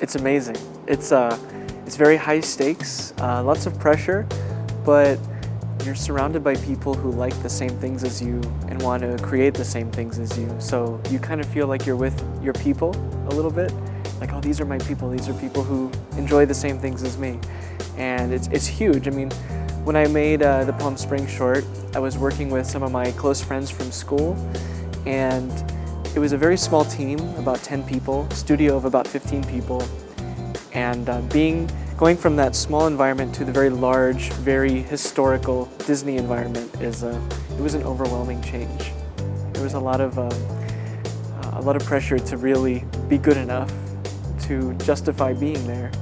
it's amazing. It's, uh, it's very high stakes, uh, lots of pressure, but you're surrounded by people who like the same things as you and want to create the same things as you. So you kind of feel like you're with your people a little bit. Like, oh, these are my people. These are people who enjoy the same things as me. And it's, it's huge. I mean, when I made uh, the Palm Springs short, I was working with some of my close friends from school and it was a very small team, about 10 people, studio of about 15 people. And uh, being Going from that small environment to the very large, very historical Disney environment is a, it was an overwhelming change. There was a lot of um, a lot of pressure to really be good enough to justify being there.